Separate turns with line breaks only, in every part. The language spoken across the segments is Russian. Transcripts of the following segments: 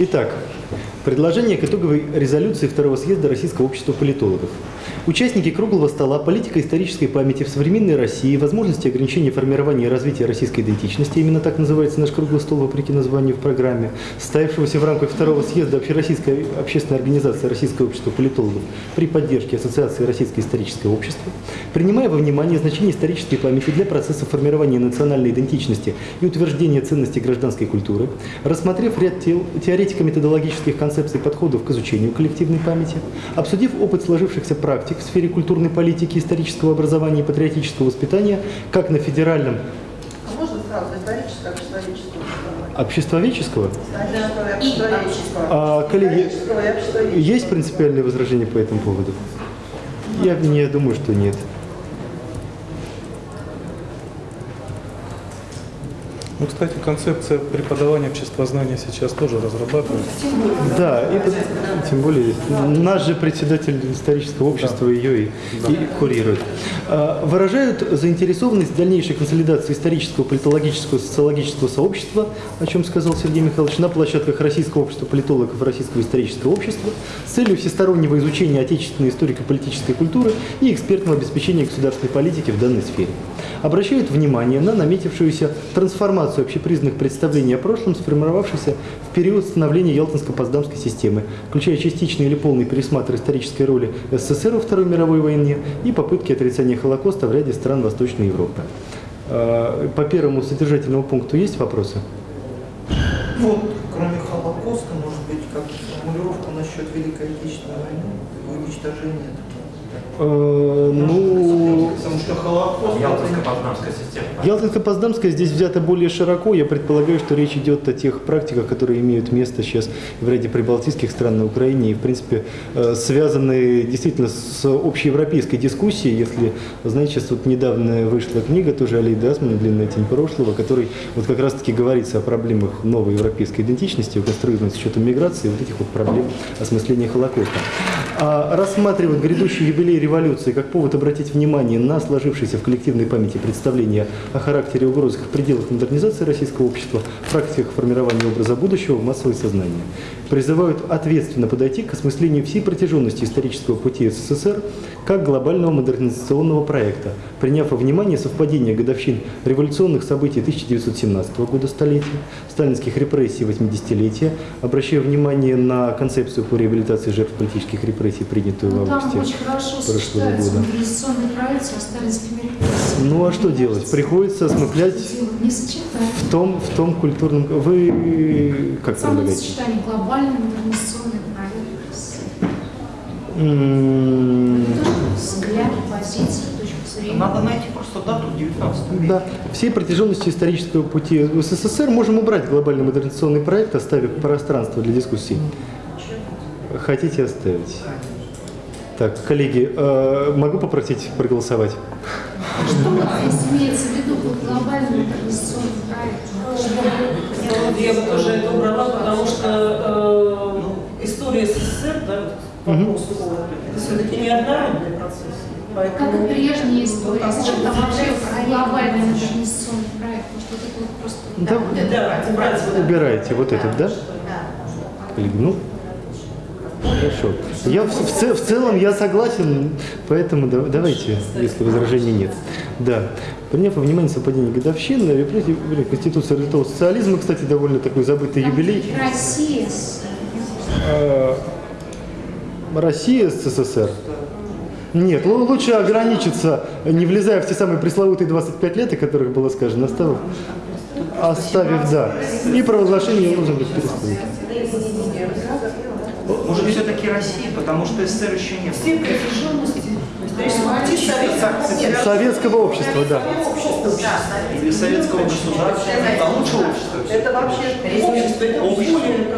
Итак, предложение к итоговой резолюции Второго съезда Российского общества политологов. Участники круглого стола «Политика исторической памяти в современной России. Возможности ограничения формирования и развития российской идентичности» именно так называется наш круглый стол, вопреки названию в программе, состоявшегося в рамках Второго съезда Общероссийской общественной организации Российского общества политологов при поддержке Ассоциации Российское историческое общество, принимая во внимание значение исторической памяти для процесса формирования национальной идентичности и утверждения ценностей гражданской культуры, рассмотрев ряд те- теоретико-методологических концепций подходов к изучению коллективной памяти, обсудив опыт сложившихся практик в сфере культурной политики, исторического образования и патриотического воспитания как на федеральном
А можно сразу историческое, обществоведческое
обществоведческого,
Историческое и обществоведческое.
а, коллеги, есть принципиальные возражения по этому поводу? Я не думаю, что нет.
Ну, кстати, концепция преподавания обществознания сейчас тоже разрабатывается.
Да, и тут, тем более, наш же председатель исторического общества ее и, и курирует. А, Выражают заинтересованность в дальнейшей консолидации исторического, политологического, социологического сообщества, о чем сказал Сергей Михайлович, на площадках Российского общества политологов и Российского исторического общества с целью всестороннего изучения отечественной историко-политической культуры и экспертного обеспечения государственной политики в данной сфере. Обращают внимание на наметившуюся трансформацию общепризнанных представлений о прошлом, сформировавшейся в период становления Ялтинско-Поtsдамской системы, включая частичный или полный пересмотр исторической роли СССР во Второй мировой войне и попытки отрицания Холокоста в ряде стран Восточной Европы. Э, По первому содержательному пункту есть вопросы?
Вот, кроме Холокоста, может быть, как формулировка насчет Великой Отечественной войны, уничтожения
Э, Ну,
что Холокост...
Ялтинско-Познамская система.
Ялтинско-Поздамская здесь взята более широко. Я предполагаю, что речь идет о тех практиках, которые имеют место сейчас в ряде прибалтийских стран на Украине и, в принципе, э, связаны действительно с общеевропейской дискуссией. Если, знаете, сейчас вот недавно вышла книга тоже Алии Дасмана «Длинная тень прошлого», в которой вот как раз-таки говорится о проблемах новой европейской идентичности, конструированной с учетом миграции, вот этих вот проблем осмысления Холокоста. А рассматривать грядущий юбилей революции как повод обратить внимание на сложившееся в коллективной памяти представление о характере и угрозах в пределах модернизации российского общества, практиках формирования образа будущего в массовое сознание. Призывают ответственно подойти к осмыслению всей протяженности исторического пути СССР как глобального модернизационного проекта, приняв во внимание совпадение годовщин революционных событий 1917 года столетия, сталинских репрессий 80-летия, обращая внимание на концепцию по реабилитации жертв политических репрессий, принятую в
Ну, там
августе прошлого года. Ну а что делать? Приходится
сочетается.
в том, в том культурном... Вы как предлагаете?
Сочетание глобальный модернизационный проект.
М,
Взгляд, позиция, точка зрения.
Надо найти просто дату в 19 веке.
Да, всей протяженности исторического пути в СССР можем убрать глобальный модернизационный проект, оставив пространство для дискуссий. Хотите оставить? Так, коллеги, э, могу попросить проголосовать?
Что имеется в виду под глобальный модернизационный проект?
Я бы тоже это убрала, потому что э, Да, вопрос, это все-таки не однородный процесс.
Как и
Поэтому
прежняя история.
Вот
там вообще глобальный модернизационный проект? Может, вот это вот просто...
Да,
Да, убрать вот
убирайте вот этот, да? Коллеги, ну, хорошо. Я в, в в целом я согласен, поэтому да- давайте, если возражений нет. Да. Приняв во внимание совпадение годовщин, репрессии, Конституция развитого социализма, кстати, довольно такой забытый юбилей.
Россия с...
Э, Россия, СССР. Нет, лу- лучше ограничиться, не влезая в те самые пресловутые 25 лет, о которых было сказано, оставив, оставив да, и провозглашение лозунгов перестройки.
Может, все-таки Россия, потому что СССР еще не было.
Советского.
Советского общества, да.
Или советского государства, а лучше общества.
Это вообще
Общество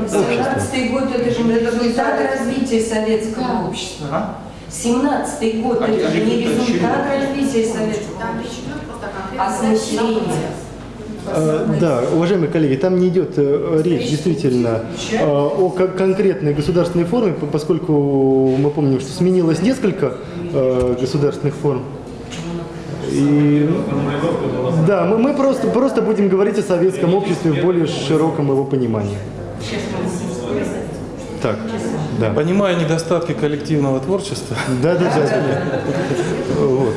Семнадцатый год это же результат развития советского общества.
А?
Семнадцатый год
А
это же не результат развития советского
Там речь идет просто о конкретном
осмысления.
Э, Да, уважаемые коллеги, там не идет э, речь действительно э, о кон- конкретной государственной форме, по- поскольку мы помним, что сменилось несколько э, государственных форм. И, да, мы, мы просто, просто будем говорить о советском обществе в более широком его понимании. Так, да.
Понимая недостатки коллективного творчества,
Да, да, да. Вот.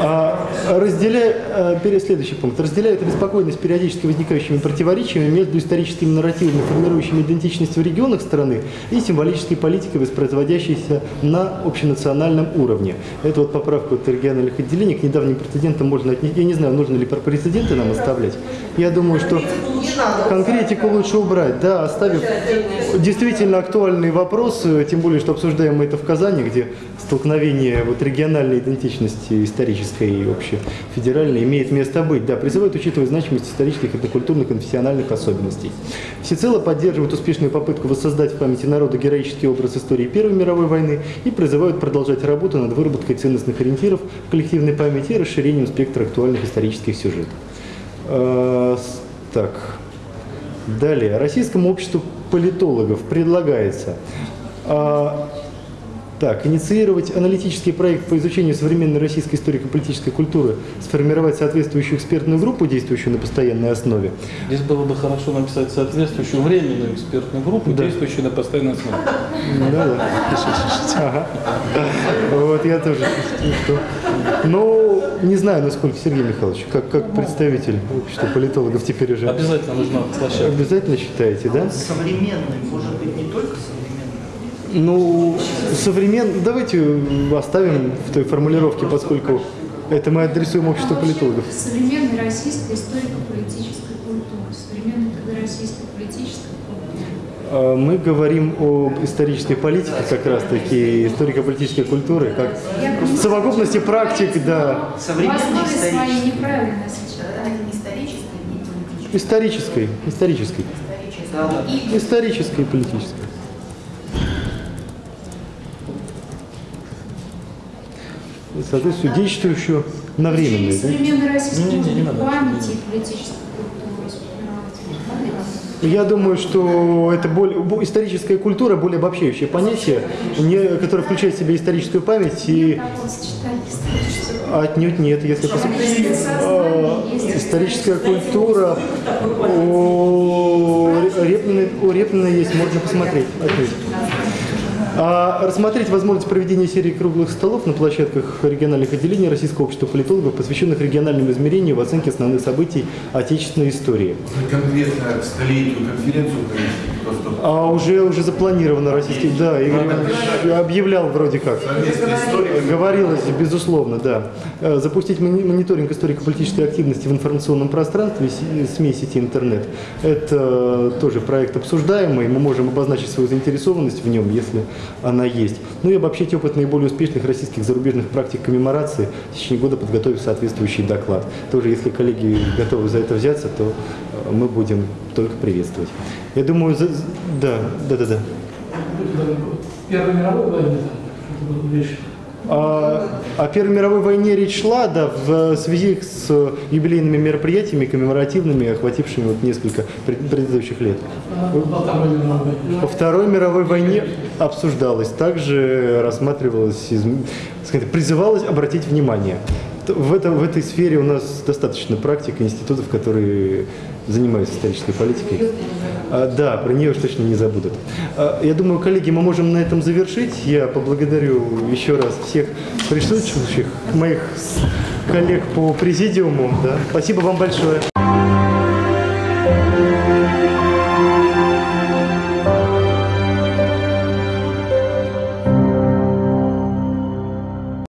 А, разделяя, а, следующий пункт. Разделяет обеспокоенность периодически возникающими противоречиями между историческими нарративами, формирующими идентичность в регионах страны, и символической политикой, воспроизводящейся на общенациональном уровне. Это вот поправка от региональных отделений к недавним прецедентам можно отнести. Я не знаю, нужно ли про прецеденты нам оставлять. Я думаю, что конкретику лучше убрать, да, оставив действительно актуальный вопрос, э, тем более, что обсуждаем мы это в Казани, где столкновение вот региональной идентичности исторической и общефедеральной имеет место быть. Да, призывают учитывать значимость исторических, этнокультурных, конфессиональных особенностей. Всецело поддерживают успешную попытку воссоздать в памяти народа героический образ истории Первой мировой войны и призывают продолжать работу над выработкой ценностных ориентиров в коллективной памяти и расширением спектра актуальных исторических сюжетов. Э, Так. Далее. Российскому обществу политологов предлагается а, так, инициировать аналитический проект по изучению современной российской историко-политической культуры, сформировать соответствующую экспертную группу, действующую на постоянной основе.
здесь было бы хорошо написать соответствующую временную экспертную группу,
Да.
действующую на постоянной основе.
Да, да. Ага. Вот я тоже чувствую, что... Ну, не знаю, насколько Сергей Михайлович, как, как представитель общества политологов теперь уже
Обязательно нужна площадка.
обязательно считаете, да?
Современный, может быть, не только современный.
Ну, современный, давайте оставим в той формулировке, поскольку это мы адресуем обществу политологов.
Современная российская историко-политическая культура. Современная тогда российская политическая культура.
А, Мы говорим об исторической политике как раз таки, историко-политической культуры, как в совокупности практик, да,
своей
исторический.
неправильное сочетание.
не исторической, не политической,
исторической, исторической,
исторической.
Исторической и политической. Соответственно, действующую на временной, да?
Современной российской
Не-не-не, не надо.
памяти и политической культуры сформировать.
Я думаю, что это более, бо- историческая культура более обобщающее понятие, не, которое включает в себя историческую память и отнюдь нет, если посмотреть.
Есть
Историческая культура у Репнина, у Репнина есть, можно посмотреть. отнюдь. А рассмотреть возможность проведения серии круглых столов на площадках региональных отделений Российского общества политологов, посвященных региональному измерению в оценке основных событий отечественной истории.
конкретно к столетию конференцию просто
А уже, уже запланировано российский, да, Игорь Иванович объявлял вроде как. Говорилось, безусловно, да. Э, Запустить мони- мониторинг историко-политической активности в информационном пространстве, СМИ, сети, интернет. Это тоже проект обсуждаемый, мы можем обозначить свою заинтересованность в нем, если она есть. Ну и обобщить опыт наиболее успешных российских зарубежных практик коммеморации, в течение года подготовив соответствующий доклад. Тоже, если коллеги готовы за это взяться, то э, мы будем только приветствовать. Я думаю, за- да, да, да, да.
Первой мировой войны там что-то было
о Первой мировой войне речь шла, да, в связи с юбилейными мероприятиями, коммеморативными, охватившими вот несколько пред- предыдущих лет. По Второй мировой войне обсуждалось, также рассматривалось, сказать, призывалось обратить внимание. В, этом, в этой сфере у нас достаточно практик институтов, которые занимаются исторической политикой. А, да, про нее уж точно не забудут. А, я думаю, коллеги, мы можем на этом завершить. Я поблагодарю еще раз всех присутствующих, моих коллег по президиуму. Да. Спасибо вам большое.